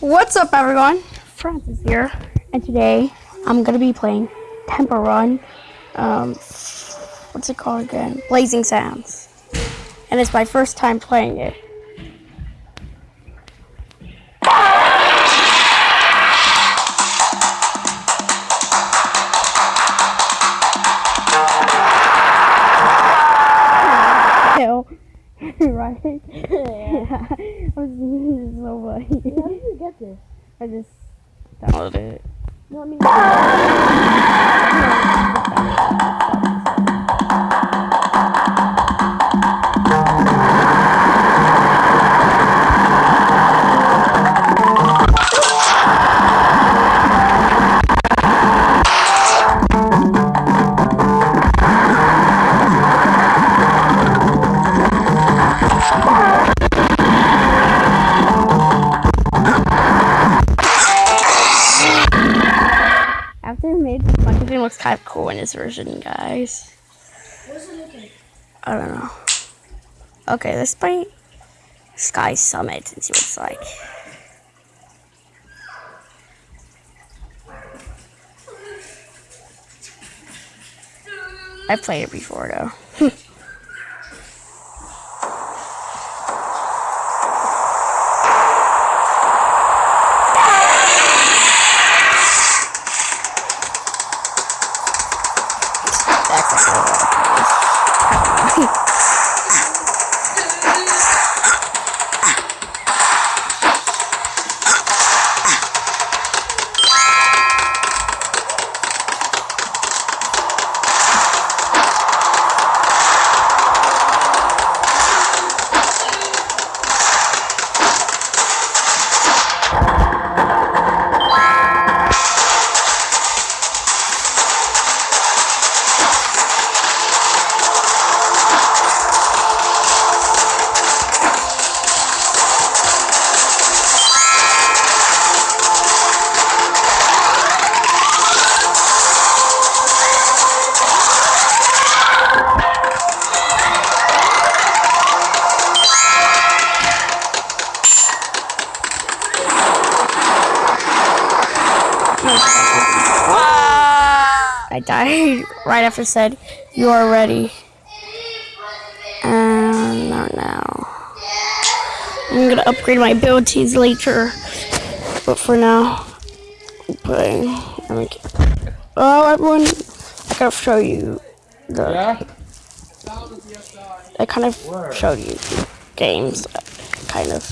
What's up, everyone? Francis here, and today I'm gonna be playing Temple Run. Um, what's it called again? Blazing Sands, and it's my first time playing it. right? Yeah. I was so funny. How did you get this? I just downloaded it. No, I mean, After made my looks kind of cool in this version, guys. it? I don't know. Okay, let's play Sky Summit and see what it's like. I played it before though. That's a whole I died right after said you are ready. And no, now I'm gonna upgrade my abilities later, but for now, I'm playing. Oh, everyone, I gotta show you the. Yeah? I kind of showed you games, kind of.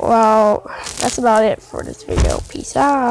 Well, that's about it for this video. Peace out.